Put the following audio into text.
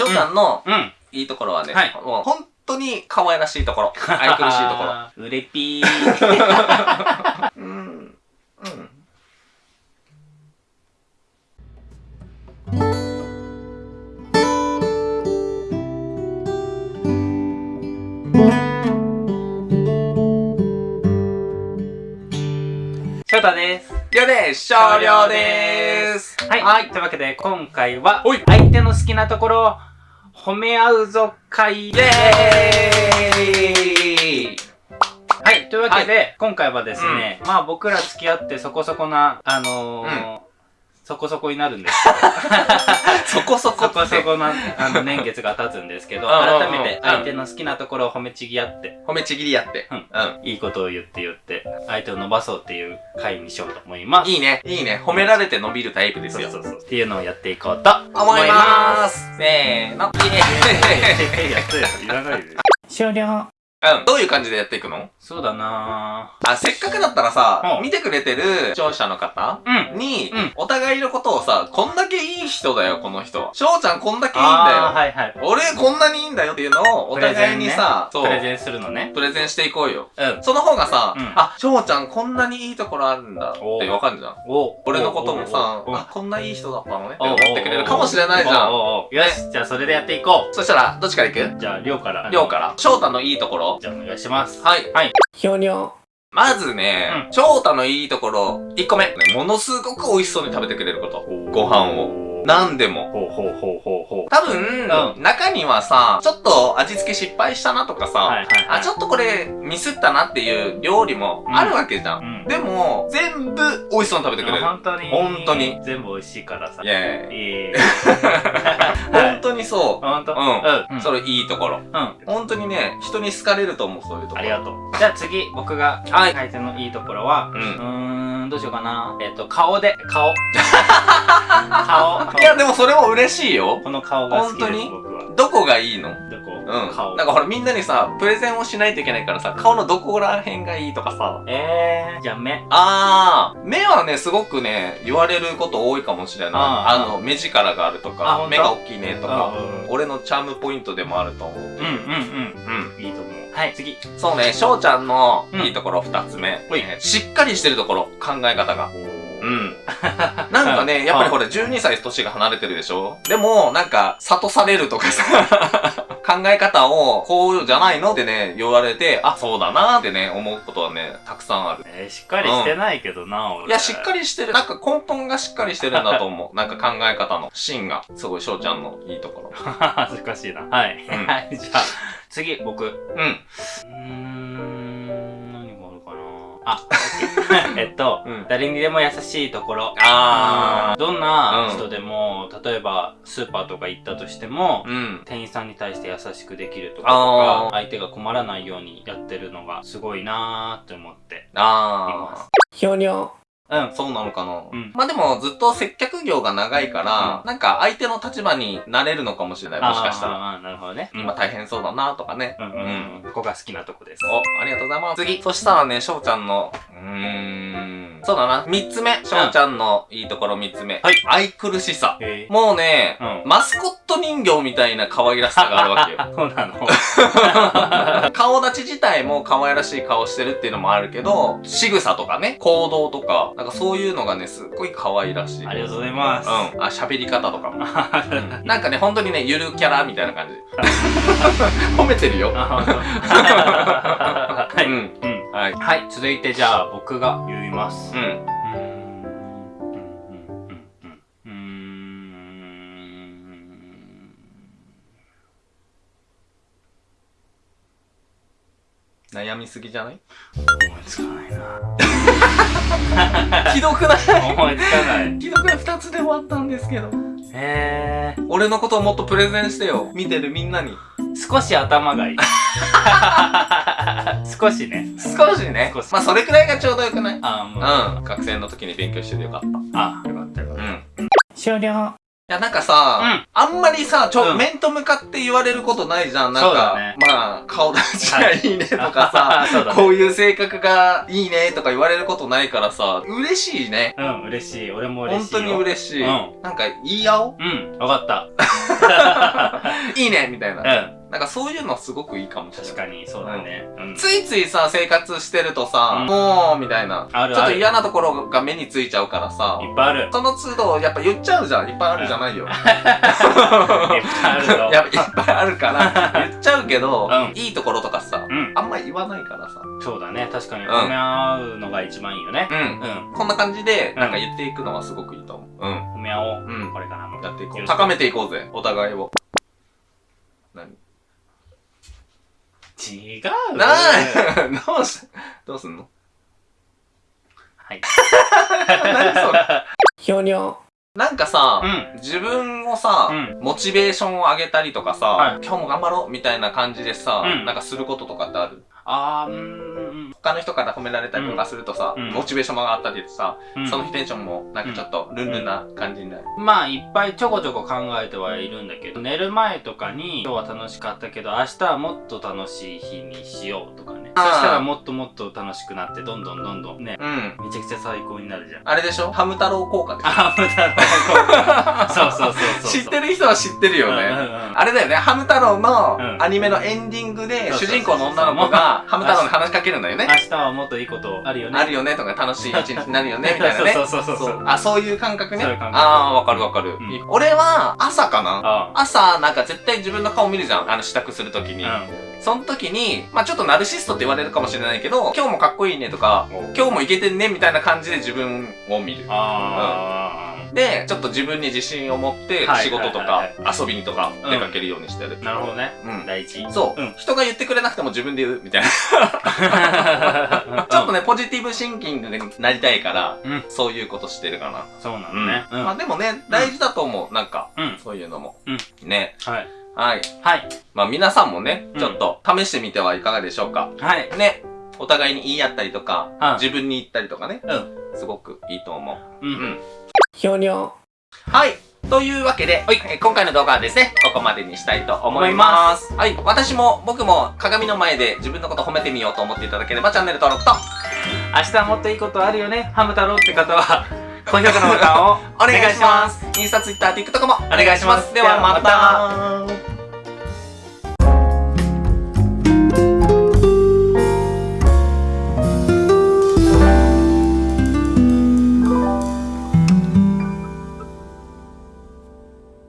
翔ちゃん。のうん。いいところはね、はい。もう本当に可愛らしいところ。愛くるしいところ。ろ。うれぴー。うん。うん。翔太です。了です少量ですはい。はい。というわけで、今回は相手の好きなところを褒め合うぞ会イェーイはい。というわけで、今回はですね、まあ僕ら付き合ってそこそこな、あのーそこそこになるんですけど、そこそこそこそこな、あの、年月が経つんですけど、改めて相手の好きなところを褒めちぎ合って、褒めちぎりやって。うんうん。いいことを言って言って、相手を伸ばそうっていう回にしようと思います。いいね。いいね。褒められて伸びるタイプですよ。そうそうそう。っていうのをやっていこうと思います。せーの。イエーイやつや、いらないで。終了。うん。どういう感じでやっていくの？そうだな。あ、せっかくだったらさ、うん。見てくれてる視聴者の方ぁ。うん。に、うん。お互いのことをさ、こんだけいい人だよ、この人。翔ちゃんこんだけいいんだよ。はいはい。俺こんなにいいんだよっていうのをお互いにさ、そう。プレゼンするのね。プレゼンしていこうよ。うん。その方がさ、うん。あ、翔ちゃんこんなにいいところあるんだってわかるじゃん。お俺のこともさ、あ、こんないい人だったのねってお思ってくれるかもしれないじゃん。よし、じゃあそれでやっていこそしたら、どっちから行くう。じゃあ、りょうから。りょうから。翔太のいいところ。じゃあお願いします。はい。はい。ひょにょ。まずね、う翔太のいいところ、1個目。ねものすごく美味しそうに食べてくれること。ご飯を。何でも。ほうほうほうほうほう。多分、う中にはさ、ちょっと味付け失敗したなとかさ、はいはいはい。あ、ちょっとこれミスったなっていう料理もあるわけじゃん。うんでも、全部美味しそうに食べてくれる。本当に。本当に。全部美味しいからさ。イェーイ。本当にそう。本当？うんうん。それいいところ。うん。本当にね、人に好かれると思う、そういうところ。ありがとう。じゃあ次、僕が、はい相手のいいところは、う。うんーん、どうしようかな。えっと、顔で、顔。顔。いや、でもそれも嬉しいよ。この顔が好きです、本当に？僕は。どこがいいの？うん。顔。なんかほらみんなにさ、プレゼンをしないといけないからさ、顔のどこら辺がいいとかさ。えー、じゃあ目。あー、目はね、すごくね、言われること多いかもしれない。あの、目力があるとあか目が大きいねとか、うん俺のチャームポイントでもあると思う。うんうんうん。うん。いいと思う。はい、次。そうね、翔ちゃんのうんいいところ二つ目。ほいえーしっかりしてるところ、考え方が。うん。なんかね、やっぱりほら、12歳年が離れてるでしょ？でも、なんか、諭されるとかさ、考え方を、こうじゃないのってね、言われて、あ、そうだなってね、思うことはね、たくさんある。えー、しっかりしてないけどな、俺。いや、しっかり。りしてる。なんか根本がしっかりしてるんだと思う。なんか考え方の芯が、すごい翔ちゃんのいいところ。恥ずかしいな。はい。うんはい、じゃあ、次、僕。ううん。ーん。あ、えっと、うん誰にでも優しいところ。あどんな人でも、例えば、スーパーとか行ったとしても、ー。うん。店員さんに対して優しくできるとか相手が困らないようにやってるのがすごいなーって思っていあます。ひょにょ。うんー。。そうなのかな、うんまあでも、ずっと接客業が長いから、なんか相手の立場になれるのかもしれない。もしかしたら。あーなるほどね。今大変そうだなとかね。うんうんうん。ここが好きなとこです。お、ありがとうございます。次。そしたらね、翔ちゃんの、うーん。そうだな。三つ目。翔ちゃんのいいところ三つ目。はい愛くるしさ。もうね、うんマスコット人形みたいな可愛らしさがあるわけよ。そうなの 顔立ち自体も可愛らしい顔してるっていうのもあるけど、仕草とかね、行動とか、なんかそういうのがね、すっごい可愛らしい。ありがとうございます。うん。あ、喋り方とかも。うんなんかね、本当にね、ゆるキャラみたいな感じ。褒めてるよ。はい。ううんん。はい。はい。続いてじゃあ僕が言います。うん。みすぎじゃない？思いつかないな。ひどくない？思いつかない。ひどくない？二つで終わったんですけど。へー。俺のことをもっとプレゼンしてよ。見てるみんなに。少し頭がいい。少しね。少しね。まあ、それくらいがちょうどよくない？あ、もう。うん。学生の時に勉強しててよかった。あ、よかったよかっうん。終了。いや、なんかさ、うんあんまりさ、ちょ、うん面と向かって言われることないじゃん。なんか、ねまあ、顔立ちがいいねとかた。さ、ね。こういう性格がいいねとか言われることないからさ、嬉しいね。うん、嬉しい。俺も嬉しいよ。本当に嬉しい。うんなんか、言い合おう？うん、わかった。いいねみたいな。うん。なんかそういうのすごくいいかもしれない。確かに、そうだね。うん。ついついさ、生活してるとさ、うんもう、みたいな。あるあるちょっと嫌なところが目についちゃうからさ、いっぱいある。その都度、やっぱ言っちゃうじゃん。いっぱいあるじゃないよ。いっぱいあるぞ。やっぱいっぱいあるから、言っちゃうけど、うんいいところとかさ、うん。あんまり言わないからさ。そうだね。確かに、うん褒め合うのが一番いいよね。うん。うん。こんな感じで、なんか言っていくのはすごくいいと思う。うん。褒め合おう。うんこれからも。やっていこう。高めていこうぜ。お互いを。何？違う。なあどうし、どうすんの？はい。何それ？ひょにょ。なんかさ、うん。自分をさ、うんモチベーションを上げたりとかさ、はい今日も頑張ろうみたいな感じでさ、うんなんかすることとかってある？あー、うーん。他の人から褒められたりとかするとさ、うんモチベーションも上がったりさ、うんその日テンションもなんかちょっとルンルンな感じになる。まあ、いっぱいちょこちょこ考えてはいるんだけど、寝る前とかに、今日は楽しかったけど、明日はもっと楽しい日にしようとかね。そしたらもっともっと楽しくなって、どんどんどんどんね、うん。めちゃくちゃ最高になるじゃん。あれでしょ？ハム太郎効果でしょ？あ、無駄だ。そうそうそうそう。知ってる人は知ってるよね。うんうんうんあれだよね、ハム太郎のうんアニメのエンディングで、主人公の女の子がハム太郎に話しかけるんだよね。明日はもっといいことあるよね。あるよねとか楽しい一日になるよね みたいなね。そうそうそうそう。あ、そういう感覚ね。ああ、わかるわかる、うん俺は朝かなあ朝、なんか絶対自分の顔見るじゃん。あの支度するときに。あ。その時に、まあちょっとナルシストって言われるかもしれないけど、今日もかっこいいねとか、うん。今日もイケてんねみたいな感じで自分を見る。あで、ちょっと自分に自信を持ってはい仕事とかはい遊びにとかうん出かけるようにしてる。あ。なるほどね。うん。第一。そう、うん人が言ってくれなくても自分で言うみたいな。ちょっとね、ポジティブシンキングになりたいから、うんそういうことしてるかな。そうなのね。うん。まあでもね、大事だと思う。なんか、うん。そういうのも。うんね。はい。はい。はい。まあ皆さんもねう、んちょっと試してみてはいかがでしょうか。はい。ね。お互いに言い合ったりとか、うん自分に言ったりとかね。うん。すごくいいと思う。う。うんん。ひょにょ。はい。というわけで、えー今回の動画はですね、ここまでにしたいと思います。はい。私も、僕も鏡の前で自分のこと褒めてみようと思っていただければ、チャンネル登録と、明日もっといいことあるよね、ハム太郎って方は、高評価のボタンを お願いします。インスタ、ツイッター、TikTok もお願いします。ではまた。